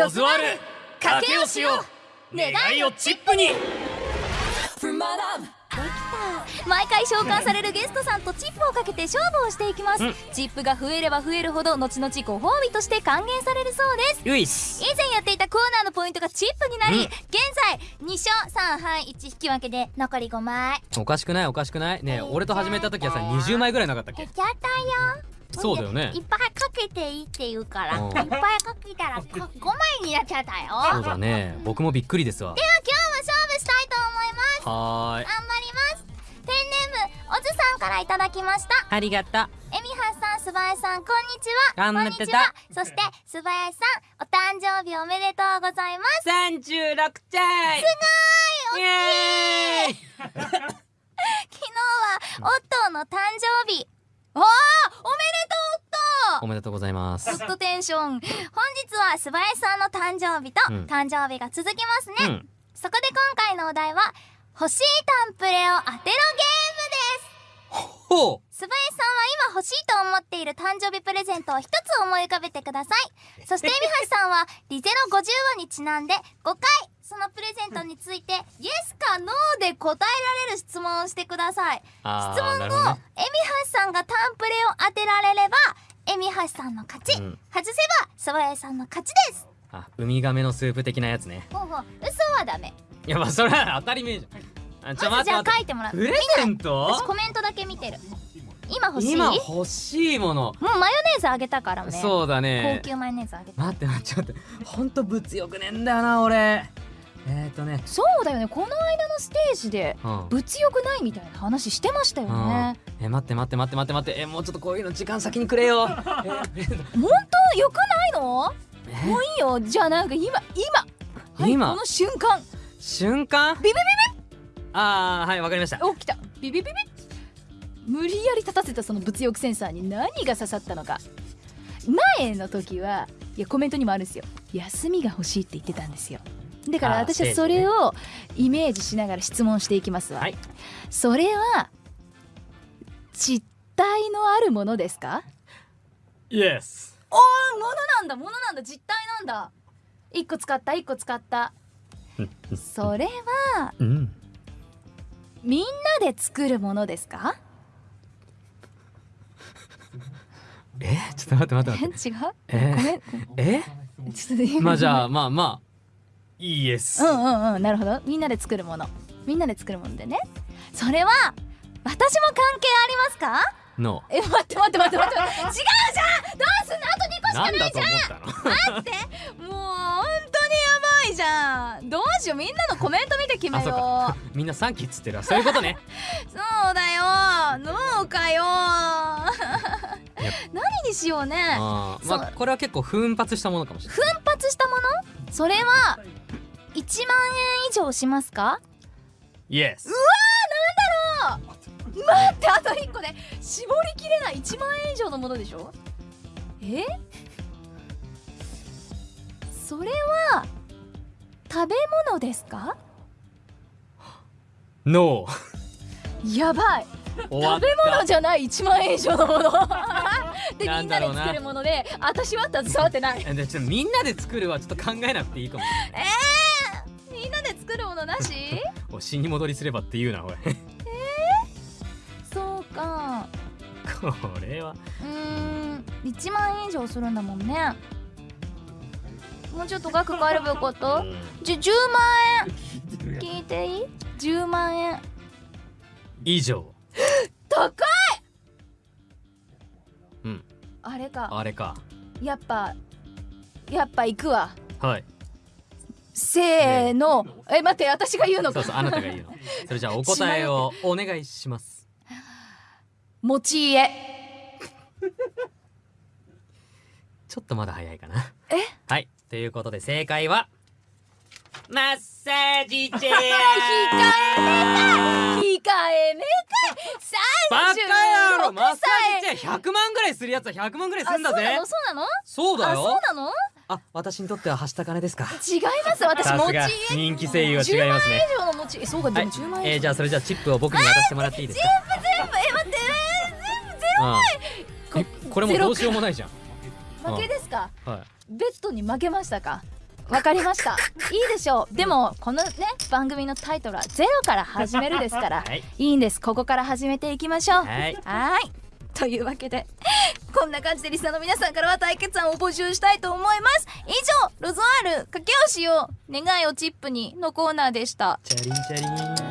ロズワル賭けを。しよう願いをチップに。毎回召喚されるゲストさんとチップをかけて勝負をしていきます、うん。チップが増えれば増えるほど後々ご褒美として還元されるそうです。ういっす以前やっていたコーナーのポイントがチップになり、うん。現在2勝3敗1引き分けで残り5枚。おかしくないおかしくない。ねえ俺と始めた時はさ20枚ぐらいなかったっけ？減ったよ。そうだよね。いっぱいかけていいって言うからうん。いっぱいかけたら5枚になっちゃったよ。そうだね。僕もびっくりですわ。では今日も勝負したいと思います。はーい。頑張ります。ペンネームおずさんからいただきました。ありがとう。えみはさんすばやさんこんにちは。頑張ってた。こんにちは。そしてすばやさんお誕生日おめでとうございます。36歳。すごいイエーイ。昨日はオットーの誕生日。おーおめでとうございます。グッドテンション。本日は素早さんの誕生日とうん。誕生日が続きますね、うん。そこで今回のお題は欲しいタンプレを当てろゲームです。ほう。素早さんは今欲しいと思っている誕生日プレゼントを一つ思い浮かべてください。そしてエミハシさんはリゼロ50話にちなんで5回そのプレゼントについてイエスかノーで答えられる質問をしてください。あ質問後、ね。エミハシさんがタンプレを当てられればエミハシさんの勝ち、うん。外せば素早さんの勝ちです。あウミガメのスープ的なやつね。ほうほう。嘘はダメ。いやまあそれは当たり前じゃん。あちょまずじゃあ書いてもらう。プレゼント？私コメントだけ見てる。今欲しい？今も欲しいもの。うマヨネーズあげたからね。そうだね。高級マヨネーズあげた。待って待って待って。ほんと物欲ねえんだよな俺。えーとね。そうだよね。この間のステージでうん。物欲ないみたいな話してましたよねえ待って待って待って待って待って。えもうちょっとこういうの時間先にくれよ。本当欲ないの？もえういいよ。じゃあなんか今今。はい今？この瞬間。瞬間？ビビビああはいわかりました。お来た。ビビビビ。無理やり立たせたその物欲センサーに何が刺さったのか。前の時はいやコメントにもあるんですよ。休みが欲しいって言ってたんですよ。だから私はそれをイメージしながら質問していきますわ、はい。それは実体のあるものですか？イエスおー物なんだ物なんだ実体なんだ。一個使った一個使った。それはうん。みんなで作るものですか？え？ちょっと待って待って待って。違う？え？え？ちょっと今。まあじゃあまあまあ。イエスうんうんうん。なるほど。みんなで作るもの。みんなで作るものでね。それは私も関係ありますか？のえ待って待って待って待って違うじゃん！どうすんの？あと2個しかなんだと思ったのもう本当にやばいじゃん！どうしようみんなのコメント見て決めよか。みんなサンキューっつってるわ。そういうことね。う そうだよ。農家よ。何にしようね。まあこれは結構奮発したものかもしれない。奮発したもの？それは1万円以上しますか？イエス待ってあと1個で絞りきれない。1万円以上のものでしょ？え？それは食べ物ですか？ノやばい。食べ物じゃない。1万円以上のもの。でみんなで作るもので私は携わってない。ちょっとみんなで作るはちょっと考えなくていいかも。えー、みんなで作るものなし？お死に戻りすればって言うなおいこれは。うーん。1万円以上するんだもんね。もうちょっと額変えればよかった？じゅ10万円。聞いていい ?10 万円。以上。高い！うん。あれか。あれか。やっぱやっぱ行くわ。はい。せーの、え。待って私が言うのか。そうそうあなたが言うの。それじゃあお答えをお願いします持ち家。ちょっとまだ早いかな。え？はい。ということで正解はマッサージチェア。控えめたい控えめバカたいマッサ歳ージチェア100万ぐらいするやつは100万ぐらいすんだぜ。そうなの？そうだそうなのあそうよなの？あ私にとってははした金ですか。違います。私持ち人気声優は違いますね。10万円以上の持ちえそうかでも10万えー、じゃあそれじゃあチップを僕に渡してもらっていいですか？全部え待ってうん。えこれもどうしようもないじゃん。負けですか？はベッドに負けましたか？わかりました。いいでしょう。でもこのね番組のタイトルはゼロから始めるですから。はい。いいんです。ここから始めていきましょう。はい。はい。というわけでこんな感じでリスナーの皆さんからは対決案を募集したいと思います。以上ロゾアール駆け押しを願いをチップにのコーナーでした。チャリンチャリン